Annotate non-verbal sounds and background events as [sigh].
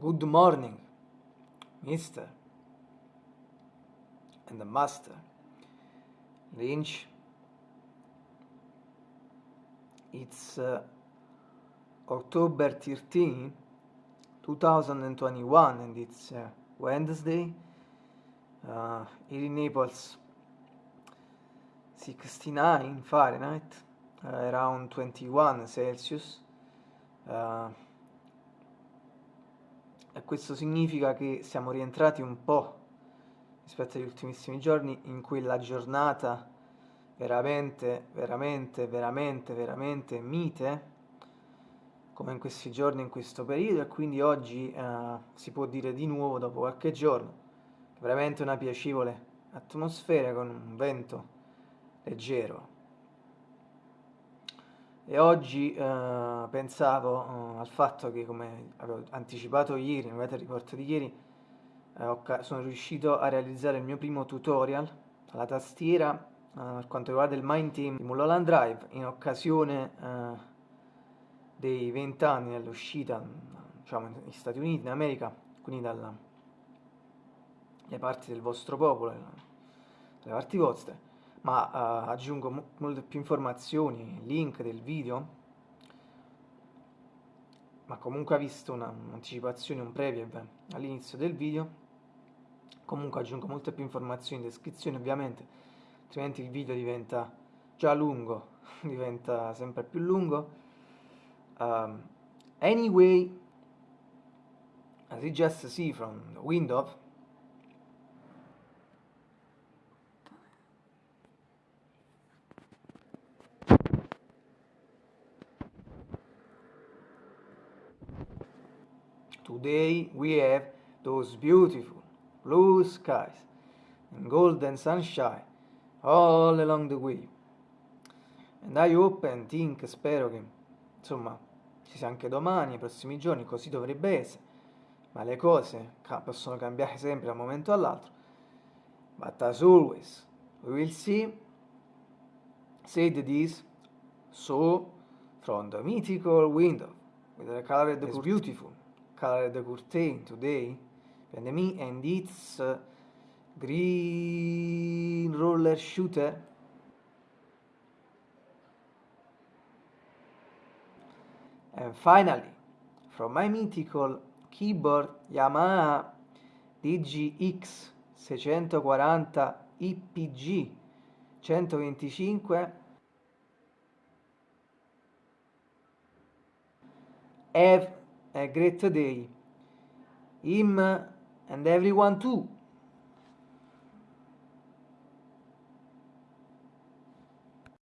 Good morning, Mr. and the Master. Lynch. It's uh, October 13, 2021, and it's uh, Wednesday. Uh, here in Naples, 69 Fahrenheit, uh, around 21 Celsius. Uh, e questo significa che siamo rientrati un po' rispetto agli ultimissimi giorni in quella giornata veramente, veramente, veramente, veramente mite come in questi giorni, in questo periodo e quindi oggi eh, si può dire di nuovo dopo qualche giorno veramente una piacevole atmosfera con un vento leggero e oggi eh, pensavo eh, al fatto che, come avevo anticipato ieri, nel weather report di ieri, eh, sono riuscito a realizzare il mio primo tutorial alla tastiera eh, per quanto riguarda il Mind Team di Mulholland Drive in occasione eh, dei 20 anni dell'uscita diciamo, negli Stati Uniti, in America, quindi dalle parti del vostro popolo, dalle parti vostre ma uh, aggiungo mo molte più informazioni, link del video, ma comunque ha visto un'anticipazione, un preview all'inizio del video, comunque aggiungo molte più informazioni in descrizione ovviamente, altrimenti il video diventa già lungo, [laughs] diventa sempre più lungo. Um, anyway, as you just see from the window, Today we have those beautiful blue skies and golden sunshine all along the way. And I hope and think, spero che insomma ci sia anche domani, nei prossimi giorni, così dovrebbe essere, ma le cose possono cambiare sempre da un momento all'altro. But as always, we will see, said this, so from the mythical window, with the color that is beautiful, colored curtain today and me and its green roller shooter. And finally from my mythical keyboard Yamaha DGX 640 IPG 125 have a great day. Him and everyone too.